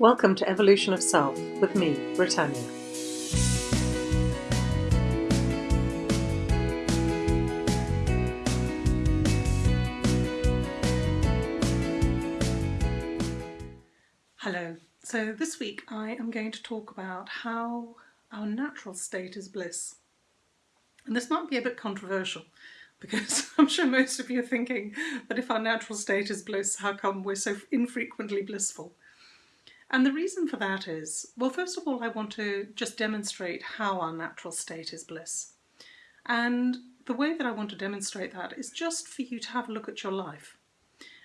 Welcome to Evolution of Self with me, Brittanya. Hello. So this week I am going to talk about how our natural state is bliss. And this might be a bit controversial because I'm sure most of you are thinking that if our natural state is bliss, how come we're so infrequently blissful? And the reason for that is, well, first of all, I want to just demonstrate how our natural state is bliss. And the way that I want to demonstrate that is just for you to have a look at your life.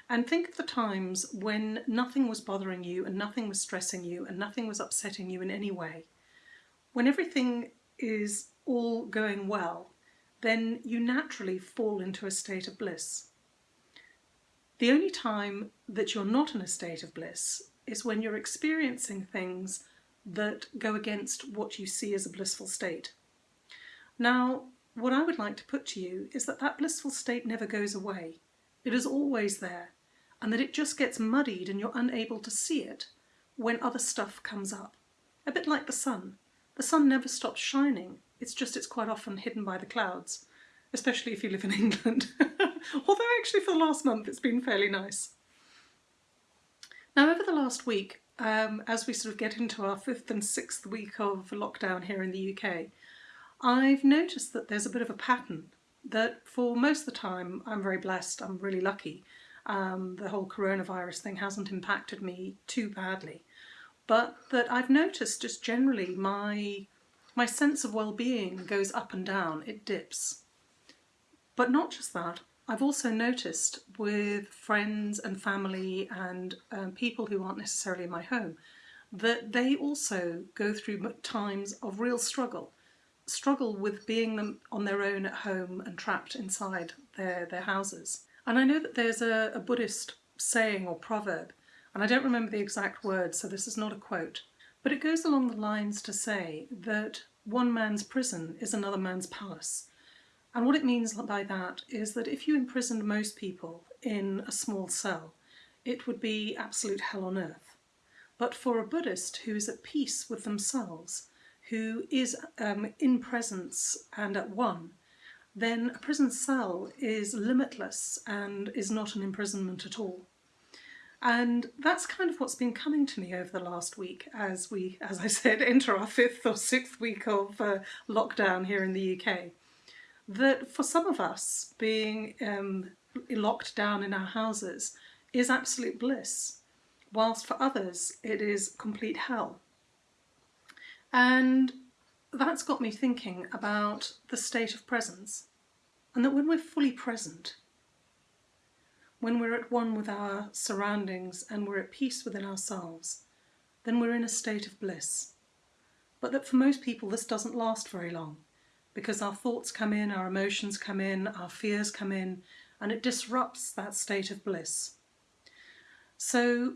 And think of the times when nothing was bothering you and nothing was stressing you and nothing was upsetting you in any way. When everything is all going well, then you naturally fall into a state of bliss. The only time that you're not in a state of bliss is when you're experiencing things that go against what you see as a blissful state. Now, what I would like to put to you is that that blissful state never goes away. It is always there, and that it just gets muddied and you're unable to see it when other stuff comes up. A bit like the sun. The sun never stops shining, it's just it's quite often hidden by the clouds, especially if you live in England. Although actually for the last month it's been fairly nice. Now over the last week, um, as we sort of get into our fifth and sixth week of lockdown here in the UK, I've noticed that there's a bit of a pattern that for most of the time I'm very blessed, I'm really lucky. Um, the whole coronavirus thing hasn't impacted me too badly. But that I've noticed just generally my, my sense of well-being goes up and down, it dips. But not just that, I've also noticed with friends and family and um, people who aren't necessarily in my home that they also go through times of real struggle. Struggle with being them on their own at home and trapped inside their, their houses. And I know that there's a, a Buddhist saying or proverb, and I don't remember the exact words, so this is not a quote, but it goes along the lines to say that one man's prison is another man's palace. And what it means by that is that if you imprisoned most people in a small cell, it would be absolute hell on earth. But for a Buddhist who is at peace with themselves, who is um, in presence and at one, then a prison cell is limitless and is not an imprisonment at all. And that's kind of what's been coming to me over the last week as we, as I said, enter our fifth or sixth week of uh, lockdown here in the UK that for some of us being um, locked down in our houses is absolute bliss, whilst for others it is complete hell. And that's got me thinking about the state of presence and that when we're fully present, when we're at one with our surroundings and we're at peace within ourselves, then we're in a state of bliss. But that for most people this doesn't last very long because our thoughts come in, our emotions come in, our fears come in, and it disrupts that state of bliss. So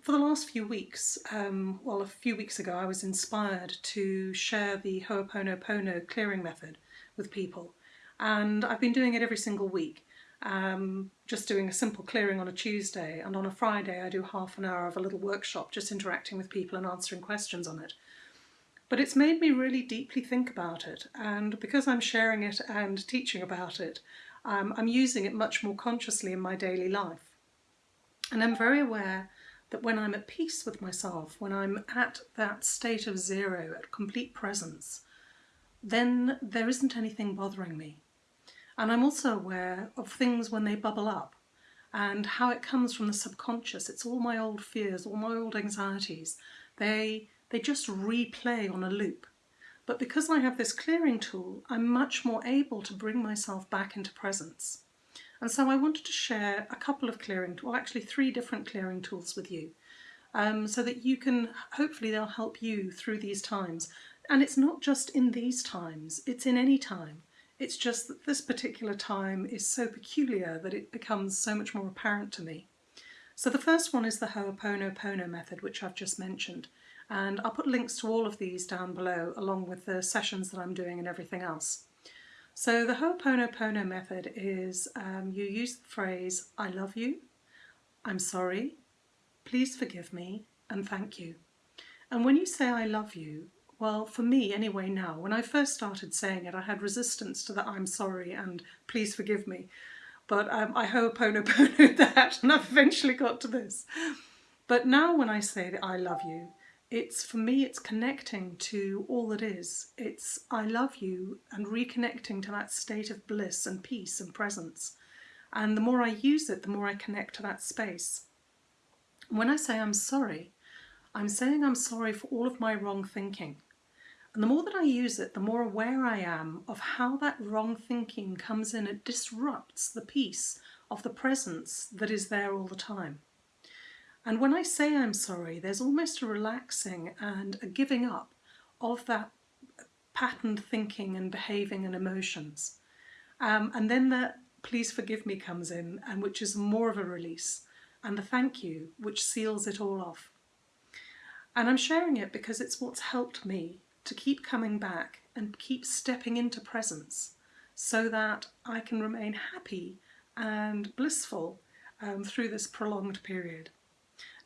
for the last few weeks, um, well a few weeks ago I was inspired to share the Ho'oponopono clearing method with people and I've been doing it every single week. Um, just doing a simple clearing on a Tuesday and on a Friday I do half an hour of a little workshop just interacting with people and answering questions on it. But it's made me really deeply think about it and because I'm sharing it and teaching about it, um, I'm using it much more consciously in my daily life. And I'm very aware that when I'm at peace with myself, when I'm at that state of zero, at complete presence, then there isn't anything bothering me. And I'm also aware of things when they bubble up and how it comes from the subconscious. It's all my old fears, all my old anxieties. They they just replay on a loop. But because I have this clearing tool, I'm much more able to bring myself back into presence. And so I wanted to share a couple of clearing, well actually three different clearing tools with you, um, so that you can, hopefully they'll help you through these times. And it's not just in these times, it's in any time. It's just that this particular time is so peculiar that it becomes so much more apparent to me. So the first one is the Ho'oponopono method, which I've just mentioned and I'll put links to all of these down below along with the sessions that I'm doing and everything else. So the Ho'oponopono method is um, you use the phrase I love you, I'm sorry, please forgive me, and thank you. And when you say I love you, well, for me anyway now, when I first started saying it, I had resistance to the I'm sorry and please forgive me. But um, I ho'oponopono that and I've eventually got to this. But now when I say that I love you, it's for me it's connecting to all that is. It's I love you and reconnecting to that state of bliss and peace and presence. And the more I use it, the more I connect to that space. When I say I'm sorry, I'm saying I'm sorry for all of my wrong thinking. And the more that I use it, the more aware I am of how that wrong thinking comes in. It disrupts the peace of the presence that is there all the time. And when I say I'm sorry, there's almost a relaxing and a giving up of that patterned thinking and behaving and emotions. Um, and then the please forgive me comes in, and which is more of a release and the thank you, which seals it all off. And I'm sharing it because it's what's helped me to keep coming back and keep stepping into presence so that I can remain happy and blissful um, through this prolonged period.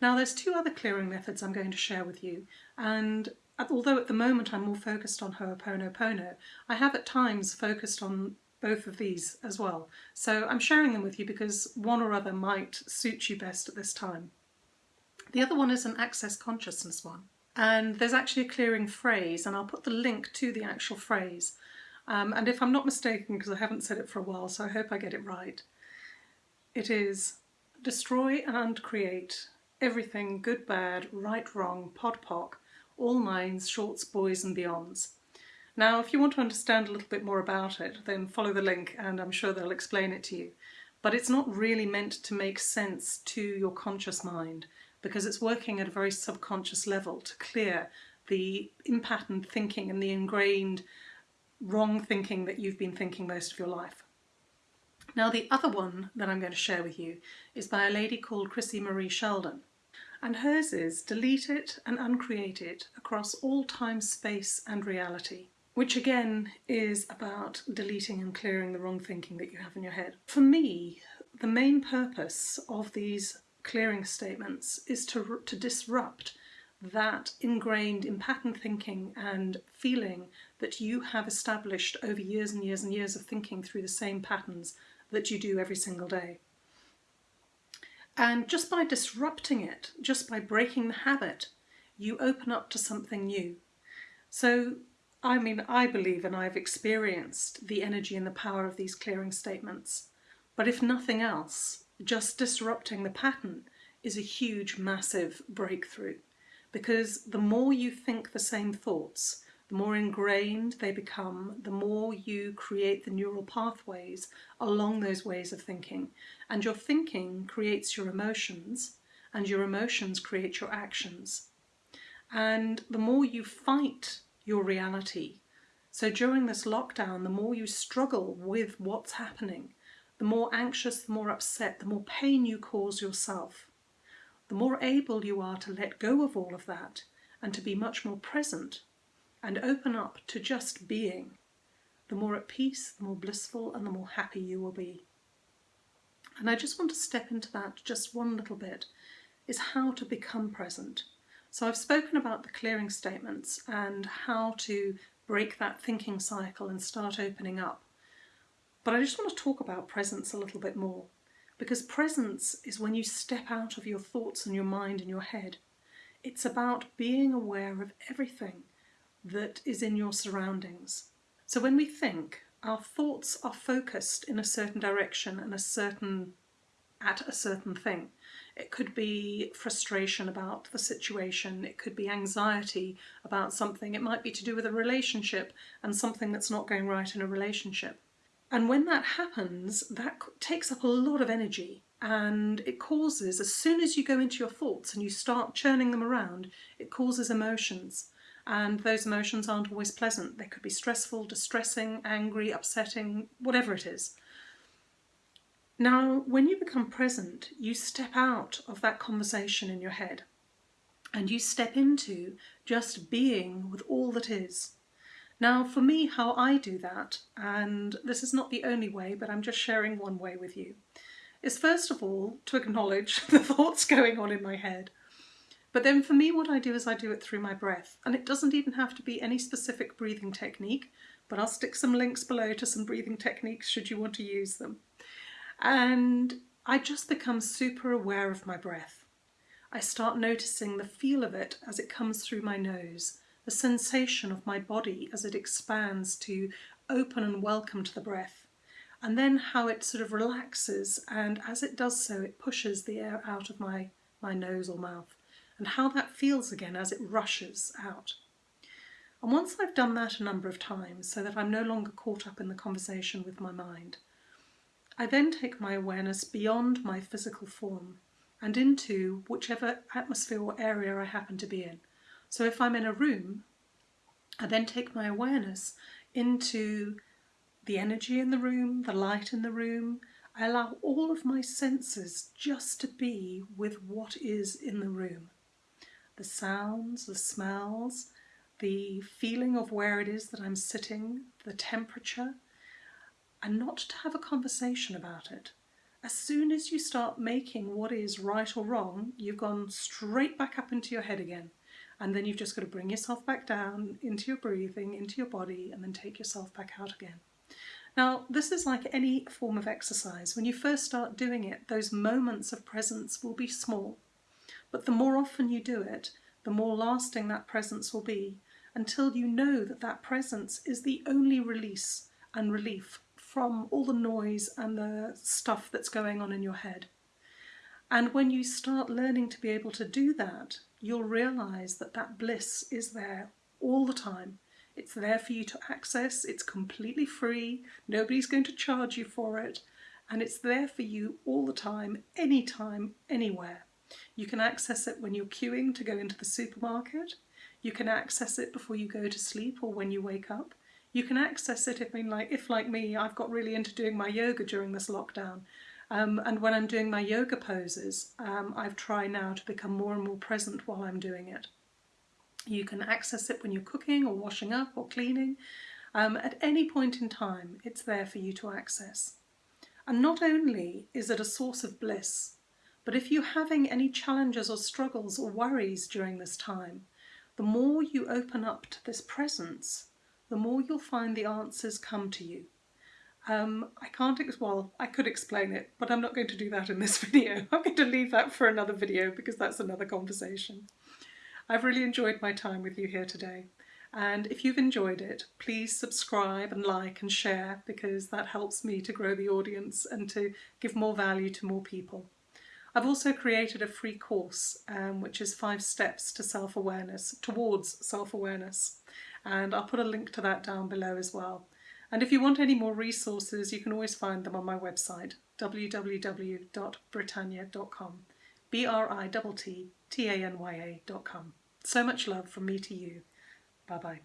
Now there's two other clearing methods I'm going to share with you and although at the moment I'm more focused on Ho'oponopono, I have at times focused on both of these as well. So I'm sharing them with you because one or other might suit you best at this time. The other one is an access consciousness one. And there's actually a clearing phrase, and I'll put the link to the actual phrase. Um, and if I'm not mistaken, because I haven't said it for a while, so I hope I get it right, it is destroy and uncreate everything good, bad, right, wrong, pod, poc, all minds, shorts, boys and beyonds. Now, if you want to understand a little bit more about it, then follow the link and I'm sure they'll explain it to you. But it's not really meant to make sense to your conscious mind because it's working at a very subconscious level to clear the impatterned thinking and the ingrained wrong thinking that you've been thinking most of your life. Now the other one that I'm going to share with you is by a lady called Christie Marie Sheldon and hers is delete it and uncreate it across all time, space and reality which again is about deleting and clearing the wrong thinking that you have in your head. For me, the main purpose of these clearing statements is to, to disrupt that ingrained in pattern thinking and feeling that you have established over years and years and years of thinking through the same patterns that you do every single day. And just by disrupting it, just by breaking the habit, you open up to something new. So I mean, I believe and I've experienced the energy and the power of these clearing statements. But if nothing else, just disrupting the pattern is a huge, massive breakthrough. Because the more you think the same thoughts, the more ingrained they become, the more you create the neural pathways along those ways of thinking. And your thinking creates your emotions, and your emotions create your actions. And the more you fight your reality. So during this lockdown, the more you struggle with what's happening, the more anxious, the more upset, the more pain you cause yourself, the more able you are to let go of all of that and to be much more present and open up to just being, the more at peace, the more blissful and the more happy you will be. And I just want to step into that just one little bit, is how to become present. So I've spoken about the clearing statements and how to break that thinking cycle and start opening up. But I just want to talk about presence a little bit more because presence is when you step out of your thoughts and your mind and your head. It's about being aware of everything that is in your surroundings. So when we think, our thoughts are focused in a certain direction and a certain at a certain thing. It could be frustration about the situation, it could be anxiety about something, it might be to do with a relationship and something that's not going right in a relationship. And when that happens, that takes up a lot of energy and it causes, as soon as you go into your thoughts and you start churning them around, it causes emotions. And those emotions aren't always pleasant. They could be stressful, distressing, angry, upsetting, whatever it is. Now, when you become present, you step out of that conversation in your head and you step into just being with all that is. Now, for me, how I do that, and this is not the only way, but I'm just sharing one way with you, is first of all to acknowledge the thoughts going on in my head But then for me, what I do is I do it through my breath. And it doesn't even have to be any specific breathing technique, but I'll stick some links below to some breathing techniques should you want to use them. And I just become super aware of my breath. I start noticing the feel of it as it comes through my nose, the sensation of my body as it expands to open and welcome to the breath, and then how it sort of relaxes and as it does so it pushes the air out of my, my nose or mouth and how that feels again as it rushes out. And once I've done that a number of times so that I'm no longer caught up in the conversation with my mind, I then take my awareness beyond my physical form and into whichever atmosphere or area I happen to be in. So if I'm in a room, I then take my awareness into the energy in the room, the light in the room. I allow all of my senses just to be with what is in the room the sounds, the smells, the feeling of where it is that I'm sitting, the temperature, and not to have a conversation about it. As soon as you start making what is right or wrong, you've gone straight back up into your head again. And then you've just got to bring yourself back down into your breathing, into your body, and then take yourself back out again. Now, this is like any form of exercise. When you first start doing it, those moments of presence will be small. But the more often you do it, the more lasting that presence will be until you know that that presence is the only release and relief from all the noise and the stuff that's going on in your head. And when you start learning to be able to do that, you'll realize that that bliss is there all the time. It's there for you to access, it's completely free, nobody's going to charge you for it, and it's there for you all the time, anytime, anywhere. You can access it when you're queuing to go into the supermarket. You can access it before you go to sleep or when you wake up. You can access it if, I mean, like, if like me, I've got really into doing my yoga during this lockdown. Um, and when I'm doing my yoga poses, um, I've tried now to become more and more present while I'm doing it. You can access it when you're cooking or washing up or cleaning. Um, at any point in time, it's there for you to access. And not only is it a source of bliss, but if you're having any challenges or struggles or worries during this time, the more you open up to this presence, the more you'll find the answers come to you. Um, I can't, well, I could explain it, but I'm not going to do that in this video. I'm going to leave that for another video because that's another conversation. I've really enjoyed my time with you here today. And if you've enjoyed it, please subscribe and like and share because that helps me to grow the audience and to give more value to more people. I've also created a free course um, which is five steps to self-awareness, towards self-awareness and I'll put a link to that down below as well. And if you want any more resources you can always find them on my website www.brittanya.com B-R-I-T-T-A-N-Y-A.com. So much love from me to you. Bye bye.